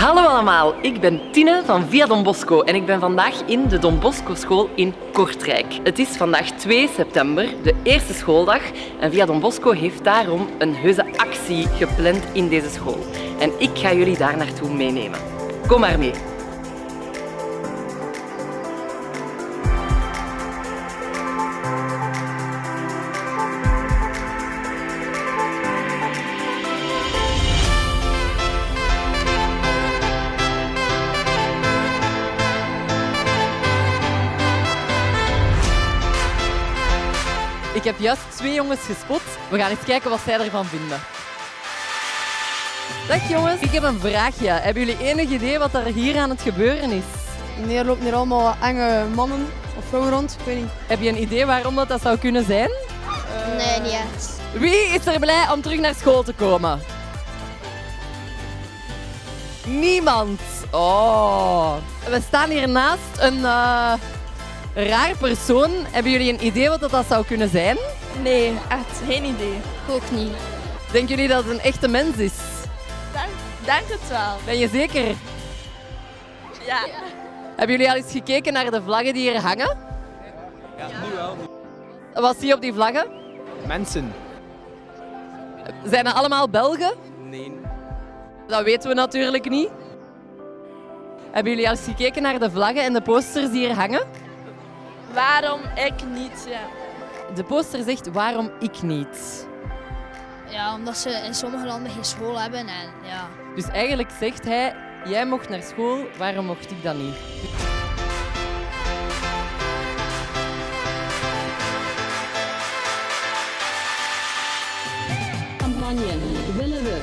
Hallo allemaal, ik ben Tine van Via Don Bosco en ik ben vandaag in de Don Bosco school in Kortrijk. Het is vandaag 2 september, de eerste schooldag en Via Don Bosco heeft daarom een heuse actie gepland in deze school. En ik ga jullie daar naartoe meenemen. Kom maar mee. Ik heb juist twee jongens gespot. We gaan eens kijken wat zij ervan vinden. Dag jongens, ik heb een vraagje. Hebben jullie enig idee wat er hier aan het gebeuren is? Nee, er lopen hier allemaal enge mannen of vrouwen rond. Ik weet niet. Heb je een idee waarom dat, dat zou kunnen zijn? Nee, niet echt. Wie is er blij om terug naar school te komen? Niemand. Oh. We staan hier naast een eh, raar persoon. Hebben jullie een idee wat dat, dat zou kunnen zijn? Nee, echt geen idee. Ik ook niet. Denken jullie dat het een echte mens is? Denk, denk het wel. Ben je zeker? Ja. Hebben jullie al eens gekeken naar de vlaggen die hier hangen? Ja, nu wel. Wat zie je op die vlaggen? Mensen. Zijn dat allemaal Belgen? Nee. Dat weten we natuurlijk niet. Hebben jullie al eens gekeken naar de vlaggen en de posters die hier hangen? Waarom ik niet? Ja. De poster zegt waarom ik niet. Ja, omdat ze in sommige landen geen school hebben en ja. Dus eigenlijk zegt hij, jij mocht naar school, waarom mocht ik dan niet? campagne willen we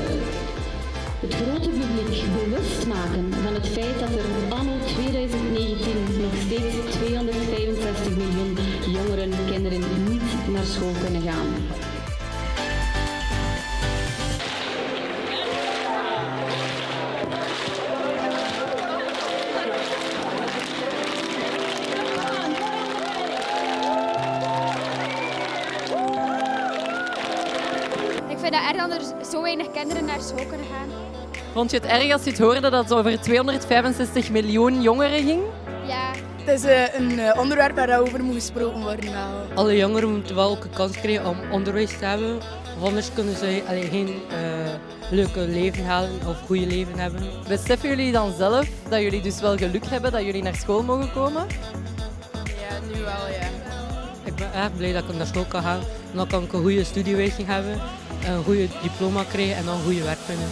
het grote publiek bewust maken van het feit dat er kinderen niet naar school kunnen gaan. Ik vind het erg dat er zo weinig kinderen naar school kunnen gaan. Vond je het erg als je het hoorde dat het over 265 miljoen jongeren ging? Ja, Het is eh, een eh, onderwerp waarover moet gesproken worden. wel. Alle jongeren moeten wel ook een kans krijgen om onderwijs te hebben. Of anders kunnen ze alleen geen eh, leuke leven halen of goede leven hebben. Beseffen jullie dan zelf dat jullie dus wel geluk hebben dat jullie naar school mogen komen? Ja, nu wel, ja. Ik ben echt blij dat ik naar school kan gaan. Dan kan ik een goede studiewijzing hebben, een goede diploma krijgen en dan een goede werk vinden.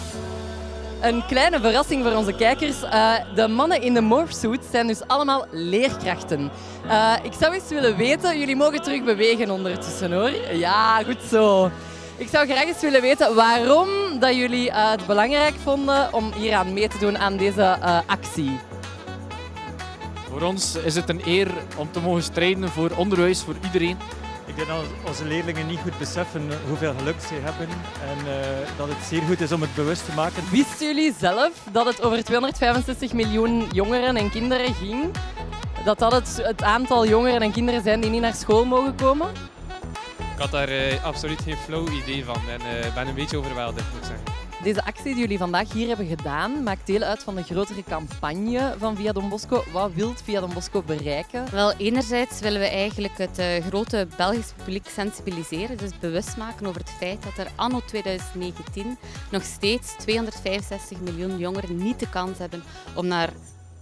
Een kleine verrassing voor onze kijkers. Eh, de mannen in de morphsuit zijn dus allemaal leerkrachten. Eh, ik zou eens willen weten, jullie mogen terug bewegen ondertussen hoor. Ja, goed zo. Ik zou graag eens willen weten waarom dat jullie eh, het belangrijk vonden om hier aan mee te doen aan deze actie. Voor ons is het een eer om te mogen strijden voor onderwijs voor iedereen. Ik denk dat onze leerlingen niet goed beseffen hoeveel geluk ze hebben en eh, dat het zeer goed is om het bewust te maken. Wisten jullie zelf dat het over 265 miljoen jongeren en kinderen ging? Dat dat het, het aantal jongeren en kinderen zijn die niet naar school mogen komen? Ik had daar eh, absoluut geen flow idee van en eh, ben een beetje overweldigd, moet ik zeggen. Deze actie die jullie vandaag hier hebben gedaan, maakt deel uit van de grotere campagne van Via Don Bosco. Wat wilt Via Don Bosco bereiken? Wel, enerzijds willen we eigenlijk het eh, grote Belgisch publiek sensibiliseren, dus bewust maken over het feit dat er anno 2019 nog steeds 265 miljoen jongeren niet de kans hebben om naar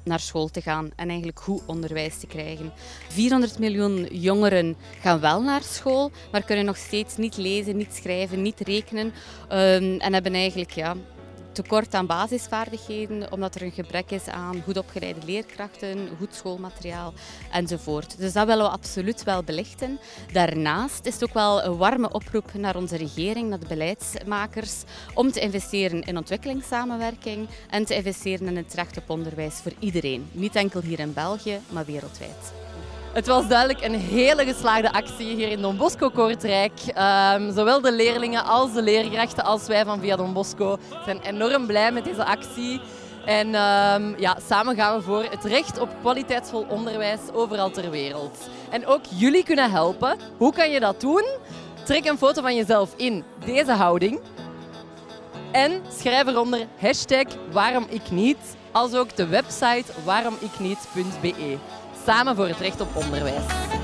naar school te gaan en eigenlijk goed onderwijs te krijgen. 400 miljoen jongeren gaan wel naar school, maar kunnen nog steeds niet lezen, niet schrijven, niet rekenen ehm, en hebben eigenlijk ja, tekort aan basisvaardigheden, omdat er een gebrek is aan goed opgeleide leerkrachten, goed schoolmateriaal enzovoort. Dus dat willen we absoluut wel belichten. Daarnaast is het ook wel een warme oproep naar onze regering, naar de beleidsmakers, om te investeren in ontwikkelingssamenwerking en te investeren in het recht op onderwijs voor iedereen. Niet enkel hier in België, maar wereldwijd. Het was duidelijk een hele geslaagde actie hier in Don Bosco Kortrijk. Ehm, zowel de leerlingen als de leerkrachten als wij van Via Don Bosco zijn enorm blij met deze actie. En ehm, ja, samen gaan we voor het recht op kwaliteitsvol onderwijs overal ter wereld. En ook jullie kunnen helpen. Hoe kan je dat doen? Trek een foto van jezelf in deze houding. En schrijf eronder hashtag waarom als ook de website waaromikniet.be. Samen voor het recht op onderwijs.